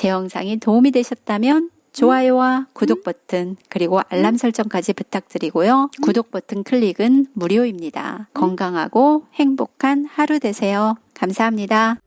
제 영상이 도움이 되셨다면 좋아요와 음. 음. 구독 버튼 그리고 알람 음. 설정까지 부탁드리고요. 구독 버튼 클릭은 무료입니다. 건강하고 행복한 하루 되세요. 감사합니다.